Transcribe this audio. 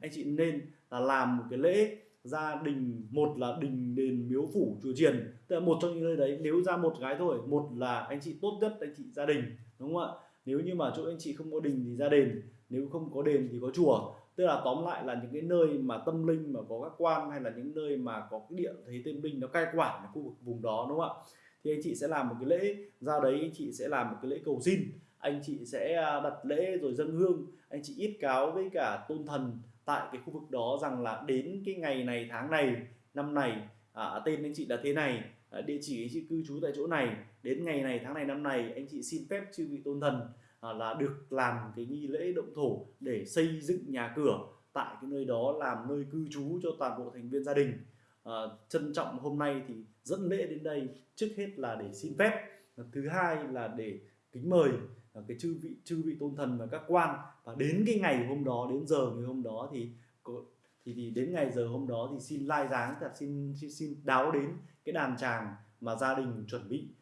anh chị nên là làm một cái lễ gia đình, một là đình đền miếu phủ chùa chiền. Tức là một trong những nơi đấy, nếu ra một gái thôi, một là anh chị tốt nhất anh chị gia đình, đúng không ạ? Nếu như mà chỗ anh chị không có đình thì ra đền, nếu không có đền thì có chùa. Tức là tóm lại là những cái nơi mà tâm linh mà có các quan hay là những nơi mà có cái địa thấy tâm linh nó cai quản ở khu vực vùng đó, đúng không ạ? Thì anh chị sẽ làm một cái lễ, ra đấy anh chị sẽ làm một cái lễ cầu xin anh chị sẽ à, đặt lễ rồi dâng hương. Anh chị ít cáo với cả tôn thần tại cái khu vực đó rằng là đến cái ngày này tháng này năm này à, tên anh chị là thế này à, địa chỉ anh chị cư trú tại chỗ này đến ngày này tháng này năm này anh chị xin phép chư vị tôn thần à, là được làm cái nghi lễ động thổ để xây dựng nhà cửa tại cái nơi đó làm nơi cư trú cho toàn bộ thành viên gia đình. À, trân trọng hôm nay thì dẫn lễ đến đây trước hết là để xin phép thứ hai là để kính mời. Ờ, cái chư vị chư vị tôn thần và các quan. Và đến cái ngày hôm đó đến giờ ngày hôm đó thì thì, thì đến ngày giờ hôm đó thì xin lai dáng thật xin xin, xin đáo đến cái đàn tràng mà gia đình chuẩn bị.